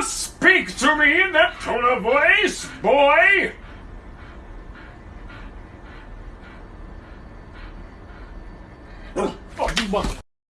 dare speak to me in that tone of voice, boy? Oh, you mother...